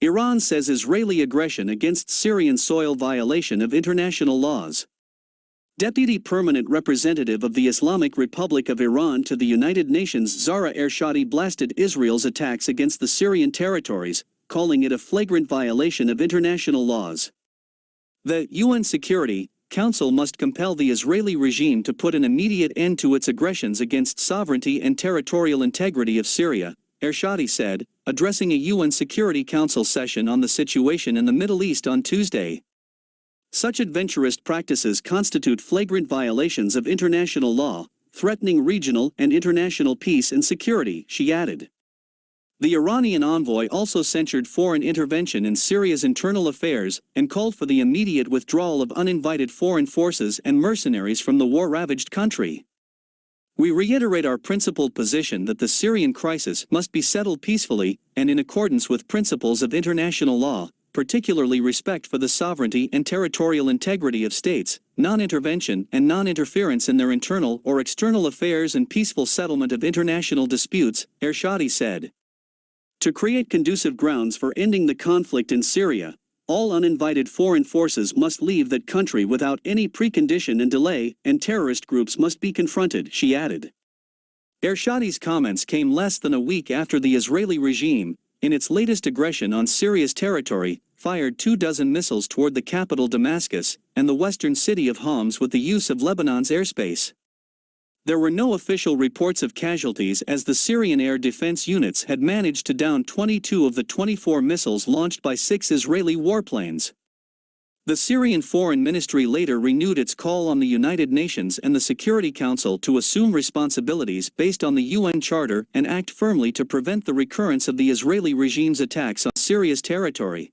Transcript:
Iran says Israeli aggression against Syrian soil violation of international laws. Deputy Permanent Representative of the Islamic Republic of Iran to the United Nations Zahra Ershadi blasted Israel's attacks against the Syrian territories, calling it a flagrant violation of international laws. The UN Security Council must compel the Israeli regime to put an immediate end to its aggressions against sovereignty and territorial integrity of Syria, Ershadi said, addressing a UN Security Council session on the situation in the Middle East on Tuesday. Such adventurist practices constitute flagrant violations of international law, threatening regional and international peace and security, she added. The Iranian envoy also censured foreign intervention in Syria's internal affairs and called for the immediate withdrawal of uninvited foreign forces and mercenaries from the war-ravaged country. We reiterate our principled position that the Syrian crisis must be settled peacefully and in accordance with principles of international law, particularly respect for the sovereignty and territorial integrity of states, non-intervention and non-interference in their internal or external affairs and peaceful settlement of international disputes, Ershadi said. To create conducive grounds for ending the conflict in Syria, all uninvited foreign forces must leave that country without any precondition and delay, and terrorist groups must be confronted, she added. Ershadi's comments came less than a week after the Israeli regime, in its latest aggression on Syria's territory, fired two dozen missiles toward the capital Damascus and the western city of Homs with the use of Lebanon's airspace. There were no official reports of casualties as the Syrian air defense units had managed to down 22 of the 24 missiles launched by six Israeli warplanes. The Syrian Foreign Ministry later renewed its call on the United Nations and the Security Council to assume responsibilities based on the UN Charter and act firmly to prevent the recurrence of the Israeli regime's attacks on Syria's territory.